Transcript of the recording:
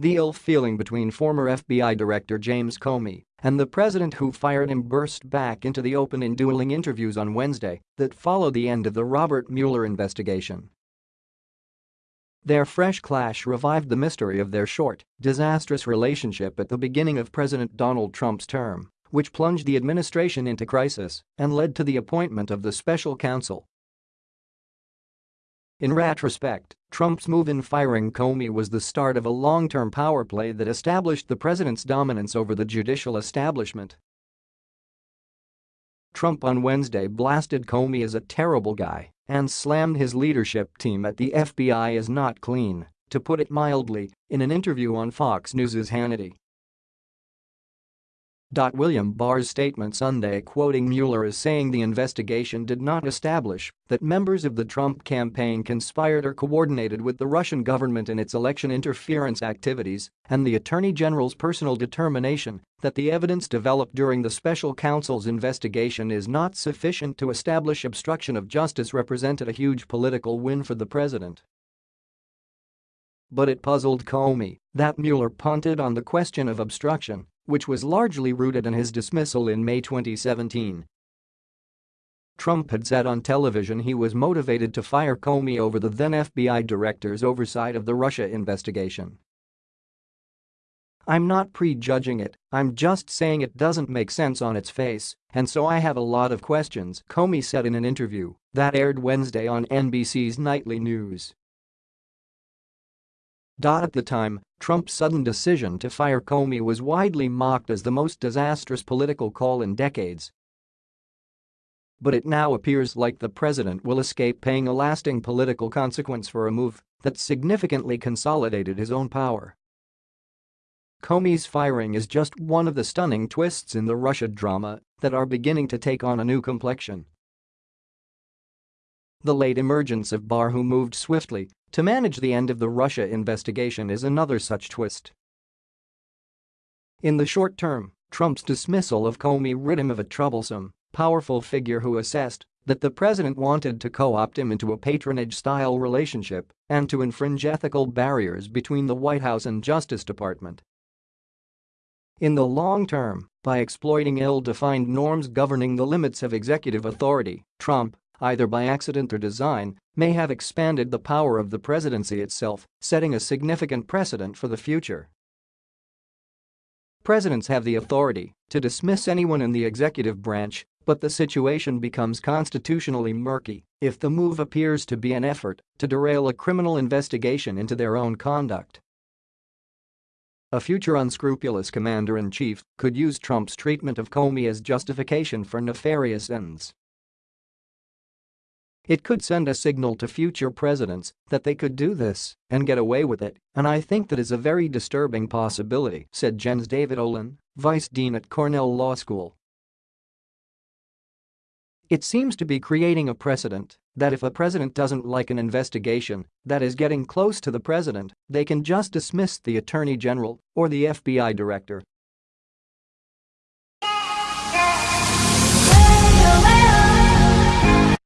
The ill feeling between former FBI Director James Comey and the president who fired him burst back into the open in dueling interviews on Wednesday that followed the end of the Robert Mueller investigation. Their fresh clash revived the mystery of their short, disastrous relationship at the beginning of President Donald Trump's term, which plunged the administration into crisis and led to the appointment of the special counsel in retrospect, Trump's move in firing Comey was the start of a long-term power play that established the president's dominance over the judicial establishment. Trump on Wednesday blasted Comey as a terrible guy and slammed his leadership team at the FBI as not clean, to put it mildly, in an interview on Fox News's Hannity. William Barr's statement Sunday quoting Mueller as saying the investigation did not establish that members of the Trump campaign conspired or coordinated with the Russian government in its election interference activities and the Attorney General's personal determination that the evidence developed during the special counsel's investigation is not sufficient to establish obstruction of justice represented a huge political win for the president. But it puzzled Comey that Mueller punted on the question of obstruction which was largely rooted in his dismissal in May 2017. Trump had said on television he was motivated to fire Comey over the then FBI director's oversight of the Russia investigation. I'm not prejudging it, I'm just saying it doesn't make sense on its face, and so I have a lot of questions, Comey said in an interview that aired Wednesday on NBC's Nightly News. At the time, Trump's sudden decision to fire Comey was widely mocked as the most disastrous political call in decades. But it now appears like the president will escape paying a lasting political consequence for a move that significantly consolidated his own power. Comey's firing is just one of the stunning twists in the Russia drama that are beginning to take on a new complexion. The late emergence of Barr who moved swiftly to manage the end of the Russia investigation is another such twist. In the short term, Trump's dismissal of Comey rid him of a troublesome, powerful figure who assessed that the president wanted to co-opt him into a patronage-style relationship and to infringe ethical barriers between the White House and Justice Department. In the long term, by exploiting ill-defined norms governing the limits of executive authority, Trump, either by accident or design, may have expanded the power of the presidency itself, setting a significant precedent for the future. Presidents have the authority to dismiss anyone in the executive branch, but the situation becomes constitutionally murky if the move appears to be an effort to derail a criminal investigation into their own conduct. A future unscrupulous commander-in-chief could use Trump's treatment of Comey as justification for nefarious ends. It could send a signal to future presidents that they could do this and get away with it, and I think that is a very disturbing possibility, said Jens David Ohlin, vice dean at Cornell Law School. It seems to be creating a precedent that if a president doesn't like an investigation that is getting close to the president, they can just dismiss the attorney general or the FBI director